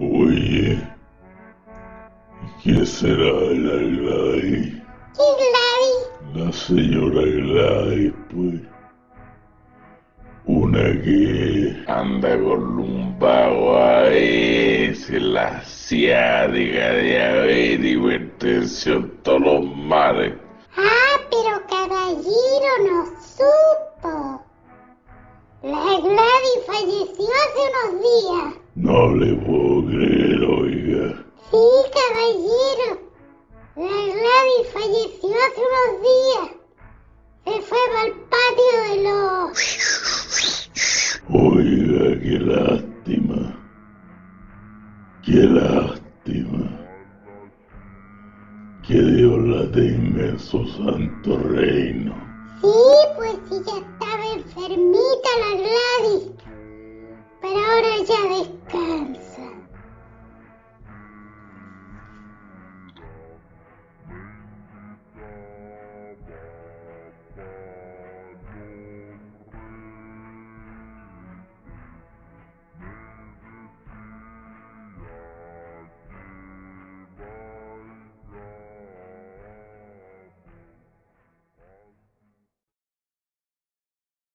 Oye, ¿qué será la Gladys? ¿Qué Gladys? La señora Gladys, pues. Una que anda con lumbago ahí, se la ciática, diabetes, hipertensión, todos los males. Ah, pero caballero no supo. La Gladys falleció hace unos días. No le puedo creer, oiga. Sí, caballero. La Gladys falleció hace unos días. Se fue para el patio de los... Oiga, qué lástima. Qué lástima. Que Dios la tenga en su santo reino. Sí, pues sí, ya estaba enfermita la Gladys. Ahora ya descansa.